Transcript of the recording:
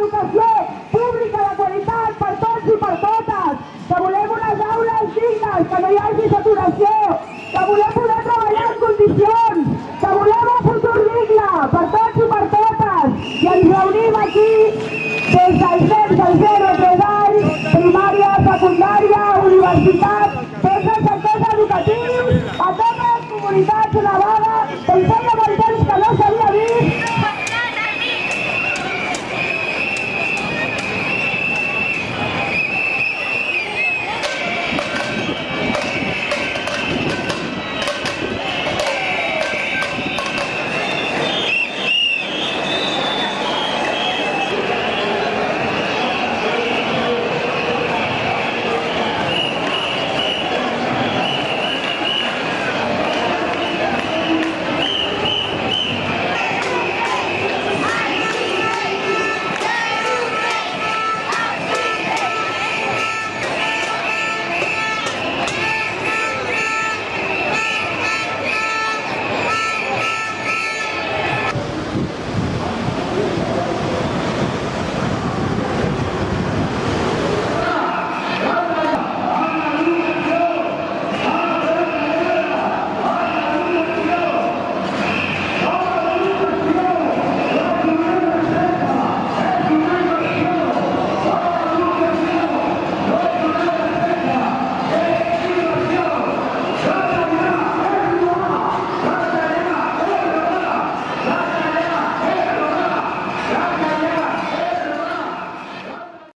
educació pública de qualitat per tots i per totes, que volem unes aules dignes, que no hi hagi saturació, que volem poder treballar en condicions, que volem un futur digne per tots i per totes. I ens reunim aquí des dels nens del 0 a 3 anys, primària, secundària, universitat, tots els sectors educatius, a totes les comunitats una vaga, que